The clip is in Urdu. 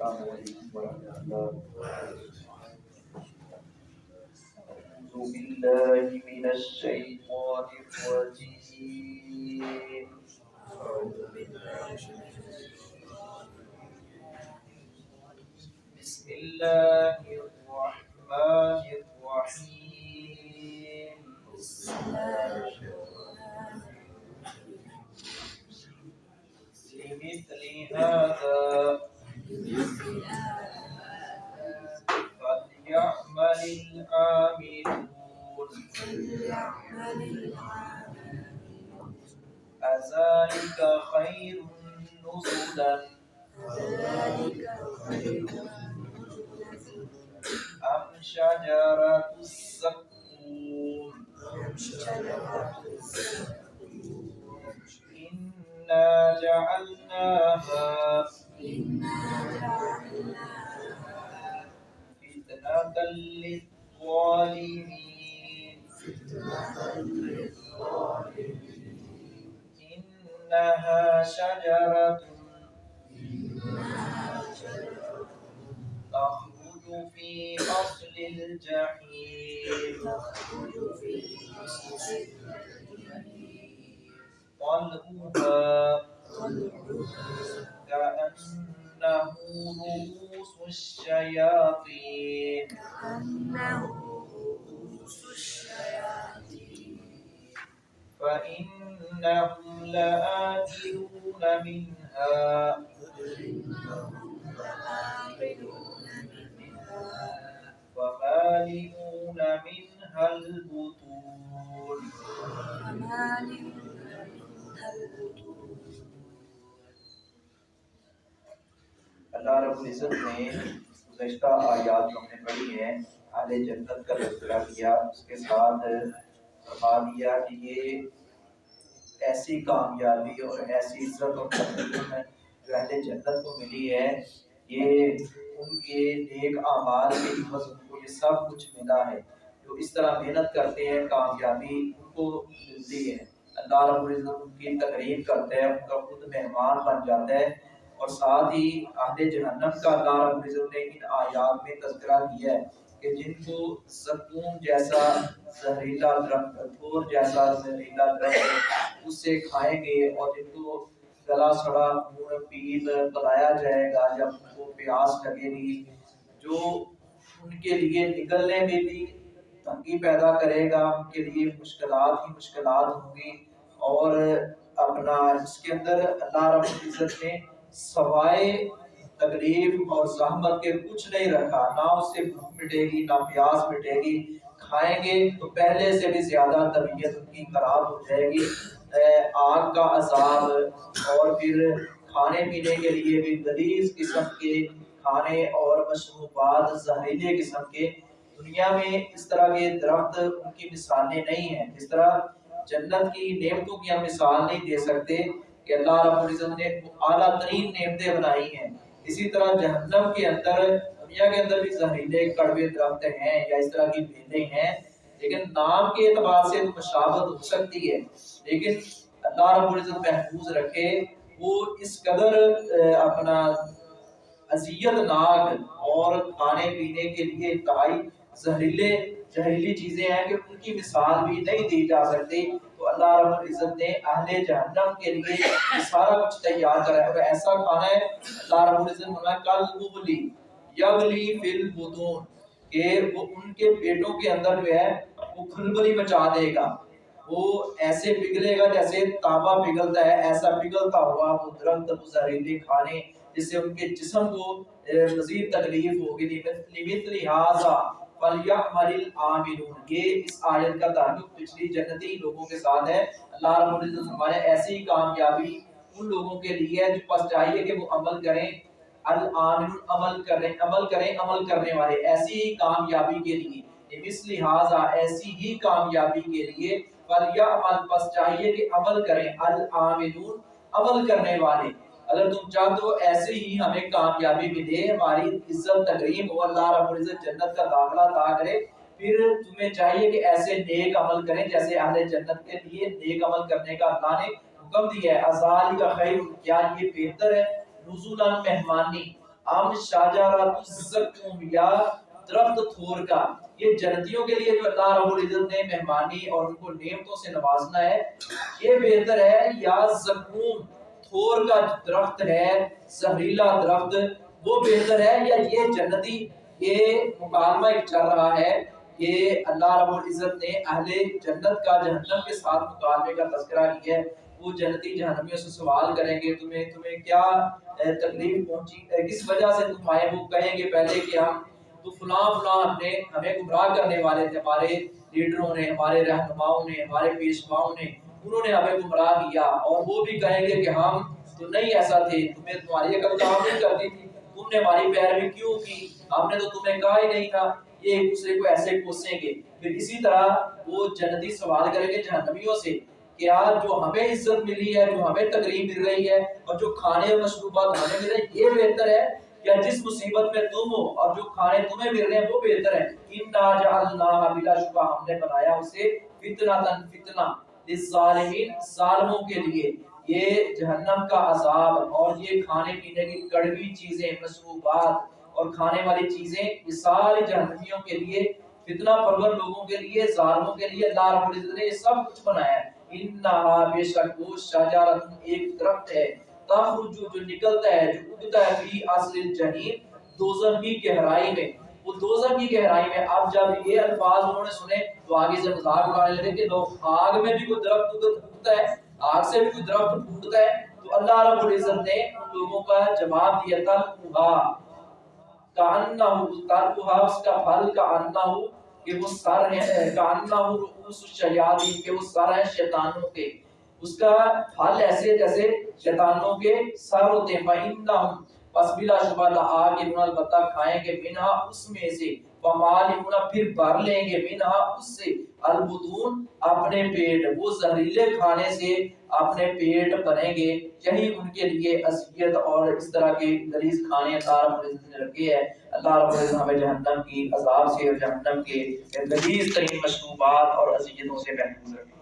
السلام علیکم ورحمۃ اللہ بالله من الشيطان الرجيم. بسم الله. أذلك خير نزلا أم شجرة الزقوم إنا جعلناها فتنة للظالمين شجرة. تخرج في أصل الجحيم. طلعها كأنه رؤوس الشياطين. فإنهم لآكلون منها. فمالئون منها البطون. اللہ رب العزت نے گزشتہ آیات جو ہم نے پڑھی ہیں، اہل جنت کا تذکرہ کیا، اس کے ساتھ فرما دیا کہ یہ ایسی کامیابی اور ایسی عزت اور تقدیم جو اہل جنت کو ملی ہے۔ یہ ان کے نیک اعمال کے عوض ان کو یہ سب کچھ ملا ہے۔ جو اس طرح محنت کرتے ہیں، کامیابی ان کو ملتی ہے۔ اللہ رب العزت ان کی تقریب کرتا ہے ان کا خود مہمان بن جاتا ہے۔ اور ساتھ ہی اہل جہنم کا اللہ رب العزت نے ان آیات میں تذکرہ کیا ہے۔ کہ جن کو زقوم جیسا زہریلا درخت تھور جیسا زہریلا درخت اس سے کھائیں گے اور جن کو گلا سڑا خون پیپ بلایا جائے گا، جب ان کو پیاس لگے گی، جو ان کے لیے نکلنے میں بھی تنگی پیدا کرے گا، ان کے لیے مشکلات ہی مشکلات ہوں گی۔ اور اپنا اس کے اندر اللہ رب العزت نے سوائے تکلیف اور زحمت کے کچھ نہیں رکھا، نہ اس سے بھوک مٹے گی، نہ پیاس مٹے گی۔ کھائیں گے تو پہلے سے بھی زیادہ طبیعت ان کی خراب ہو جائے گی۔ آگ کا عذاب۔ اور پھر کھانے پینے کے لیے بھی غلیظ قسم کے کھانے اور مشروبات زہریلے قسم کے۔ دنیا میں اس طرح کے درخت ان کی مثالیں نہیں ہیں۔ جس طرح جنت کی نعمتوں کی ہم مثال نہیں دے سکتے کہ اللہ رب العزت نے اعلیٰ ترین نعمتیں بنائی ہیں۔ اسی طرح جہنم کے اندر، دنیا کے اندر بھی زہریلے، کڑوے، درخت ہیں یا اس طرح کی بیلیں ہیں، لیکن نام کے اعتبار سے مشابت ہو سکتی ہے۔ لیکن اللہ رب العزت محفوظ رکھے، وہ اس قدر اپنا اذیت ناک اور کھانے پینے کے لیے انتہائی زہریلے، زہریلی چیزیں ہیں کہ ان کی مثال بھی نہیں دی جا سکتی۔ تو اللہ رب العزت نے اہل جہنم کے لیے سارا کچھ تیار کرا ہے اگر ایسا کھانا ہے، اللہ رب العزت نے کل بغلی یغلی فی البطون، کہ وہ ان کے پیٹوں کے اندر جو ہے، وہ کھلبلی مچا دے گا۔ وہ ایسے پگھلے گا جیسے تانبا پگھلتا ہے، ایسا پگھلتا ہوا وہ درخت وہ زہریلے کھانے، جس سے ان کے جسم کو مزید تکلیف ہوگی۔ لمثل یہ اس آیت کا تعلق پچھلی جنتی لوگوں کے ساتھ ہے۔ اللہ رب العزت ہمارے ایسی کامیابی ان لوگوں کے لیے ہے جو پس چاہیے کہ وہ عمل کریں۔ عمل کریں عمل کریں، عمل کرنے والے۔ ایسی ہی کامیابی کے لیے۔ مثل لہذا ایسی ہی کامیابی کے لیے۔ فلیعمل پس چاہیے کہ عمل کریں۔ عمل کرنے والے۔ اگر تم چاہتے ہو ایسے ہی ہمیں کامیابی ملے، ہماری عزت تقریب ہو اللہ رب العزت جنت کا داخلہ عطا کرے۔ پھر تمہیں چاہیے کہ ایسے نیک عمل کریں جیسے اہل جنت کے لیے نیک عمل کرنے کا اللہ نے حکم دیا ہے۔ ازال کا خیر، کیا یہ بہتر ہے؟ نزولا مہمانی۔ ہم شاہجارات الزکوم یا درخت تھور کا۔ یہ جنتیوں کے لیے جو اللہ رب العزت نے مہمانی اور ان کو نعمتوں سے نوازنا ہے، یہ بہتر ہے یا زکوم؟ تھور کا درخت ہے، زہریلا درخت، وہ بہتر ہے یا یہ جنتی؟ یہ مکالمہ ایک چل رہا ہے یہ اللہ رب العزت نے اہل جنت کا جہنم کے ساتھ مکالمے کا تذکرہ کیا ہے۔ وہ جنتی جہنمیوں سے سوال کریں گے، تمہیں تمہیں کیا تکلیف پہنچی؟ کس وجہ سے تم آئے؟ وہ کہیں گے پہلے کہ ہم تو فلاں فلاں ہم نے، ہمیں گمراہ کرنے والے تھے، ہمارے لیڈروں نے، ہمارے رہنماؤں نے، ہمارے پیشواؤں نے انہوں نے ہمیں گمراہ کیا اور وہ بھی کہیں گے کہ ہم تو نہیں ایسا تھے، تمہیں تمہاری عقل کام نہیں کرتی تھی۔ تم نے ہماری پیروی کیوں کی؟ ہم نے تو تمہیں کہا ہی نہیں تھا۔ یہ ایک دوسرے کو ایسے کوسیں گے۔ پھر اسی طرح وہ جنتی سوال کریں گے جہنمیوں سے کہ آج جو ہمیں عزت ملی ہے، جو ہمیں تقریب مل رہی ہے اور جو کھانے اور مشروبات ہمیں مل رہے ہیں، یہ بہتر ہے؟ یا جس مصیبت میں تم ہو اور جو کھانے تمہیں مل رہے ہیں، وہ بہتر ہے؟ انا جعلناها بلا شبہ ہم نے بنایا اسے فتنہ تن فتنہ للظالمین، ظالموں کے لیے۔ یہ جہنم کا عذاب اور یہ کھانے پینے کی کڑوی چیزیں مشروبات اور کھانے والی چیزیں یہ ساری جہنمیوں کے لیے، فتنہ پرور لوگوں کے لیے، ظالموں کے لیے، اللہ رب العزت نے یہ سب کچھ بنایا ہے۔ انہا بے شک وہ شجرت ایک درخت ہے۔ تخرج جو نکلتا ہے، جو اگتا ہے فی اصل الجحیم، دوزخ کی گہرائی میں۔ وہ دوزخ کی گہرائی میں اب جب یہ الفاظ انہوں نے سنے تو آگے سے مذاق اڑانے لگے کہ لوگ آگ میں بھی کوئی درخت اگتا ہے، آگ سے بھی کوئی درخت پھوٹتا ہے، تو اللہ رب العزت نے ان لوگوں کا جواب دیا تلقھا کانہ تلقھا اس کا پھل کا انہو کہ وہ سر ہے کانہ رؤوس الشیاطین، کہ وہ سر ہیں شیطانوں کے۔ اس کا پھل ایسے جیسے شیطانوں کے سر ہوتے ہیں، فَإِنَّهُمْ پس بلا شبہ آگے انہوں البتہ کھائیں گے منہا اس میں سے۔ ومالمنا پھر بھر لیں گے منہا اس سے۔ البتون اپنے پیٹ، وہ زہریلے کھانے سے اپنے پیٹ بنیں گے۔ یہی ان کے لیے اذیت اور اس طرح کے لذیذ کھانے اللہ رب العزت نے رکھے ہیں۔ اللہ رب العزت ہمیں جہنم کی عذاب سے اور جہنم کے لذیذ ترین مشروبات اور اذیتوں سے محفوظ رکھے۔